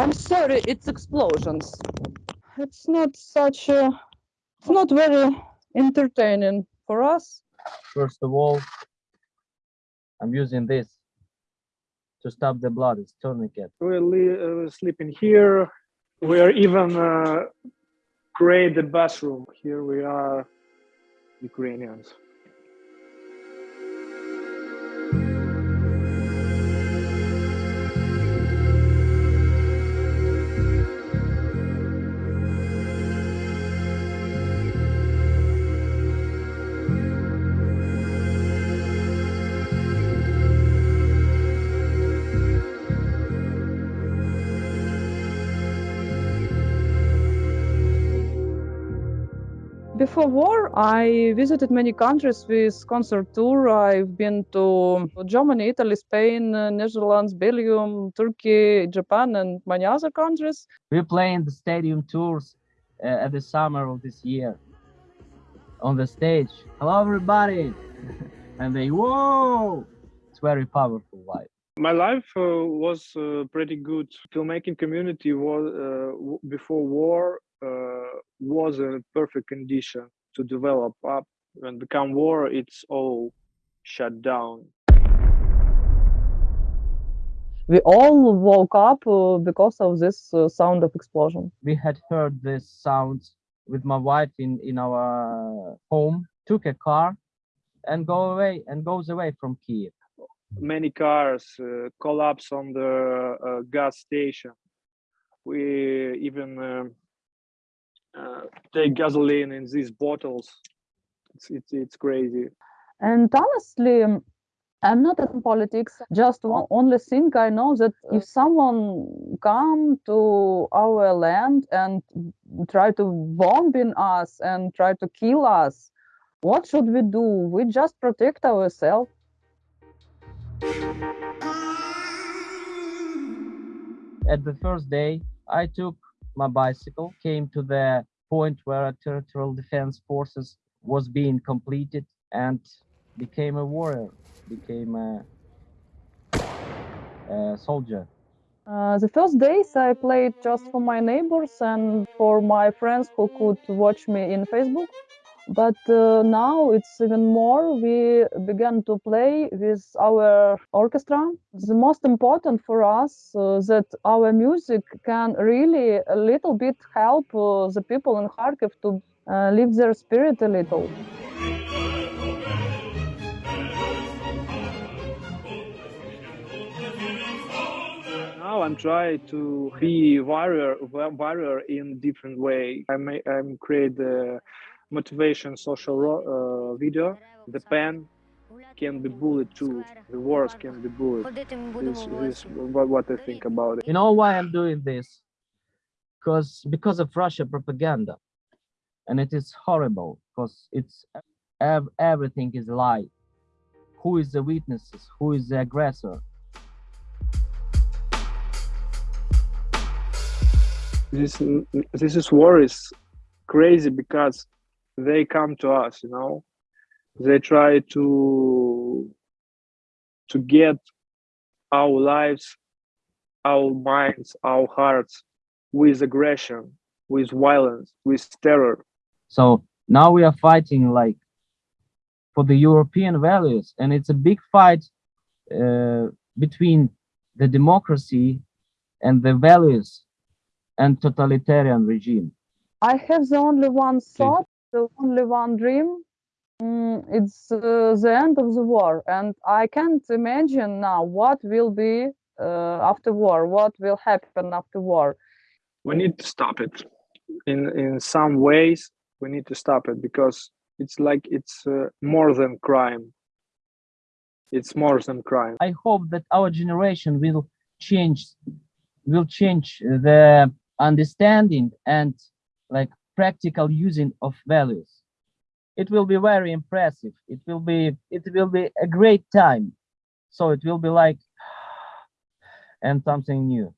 I'm sorry, it's explosions. It's not such a, it's not very entertaining for us. First of all, I'm using this to stop the blood. It's tourniquet. We're uh, sleeping here. We are even uh, create the bathroom. Here we are, Ukrainians. Before war, I visited many countries with concert tour. I've been to Germany, Italy, Spain, uh, Netherlands, Belgium, Turkey, Japan, and many other countries. We're playing the stadium tours uh, at the summer of this year on the stage. Hello, everybody! and they, whoa! It's very powerful vibe. My life uh, was uh, pretty good. Filmmaking community was uh, w- before war was in a perfect condition to develop up. and become war, it's all shut down. We all woke up uh, because of this uh, sound of explosion. We had heard this sounds with my wife in, in our home, took a car and go away and goes away from Kiev. Many cars uh, collapse on the uh, gas station. We even um, uh, take gasoline in these bottles. It's it's, it's crazy. And honestly, um, I'm not in politics. Just one only thing I know that if someone come to our land and try to bomb in us and try to kill us, what should we do? We just protect ourselves. At the first day, I took my bicycle, came to the point where a territorial defense forces was being completed and became a warrior, became a, a soldier. Uh, the first days I played just for my neighbors and for my friends who could watch me in Facebook. But uh, now it's even more. We began to play with our orchestra. The most important for us uh, that our music can really a little bit help uh, the people in Kharkiv to uh, lift their spirit a little. Now I'm trying to be warrior, warrior in different way. I may I'm create the motivation social uh, video, the pen can be bullied too. The words can be bullied. This, is what I think about it. You know why I'm doing this? Because because of Russia propaganda, and it is horrible. Because it's ev everything is lie. Who is the witnesses? Who is the aggressor? This this is war is crazy because they come to us, you know. They try to to get our lives, our minds, our hearts with aggression, with violence, with terror. So now we are fighting like for the European values, and it's a big fight uh, between the democracy and the values and totalitarian regime. I have the only one thought, the only one dream. Mm, it's uh, the end of the war, and I can't imagine now what will be uh, after war, what will happen after war. We need to stop it. In in some ways, we need to stop it because it's like it's uh, more than crime. It's more than crime. I hope that our generation will change, will change the understanding and like practical using of values. It will be very impressive. It will be it will be a great time. So it will be like and something new.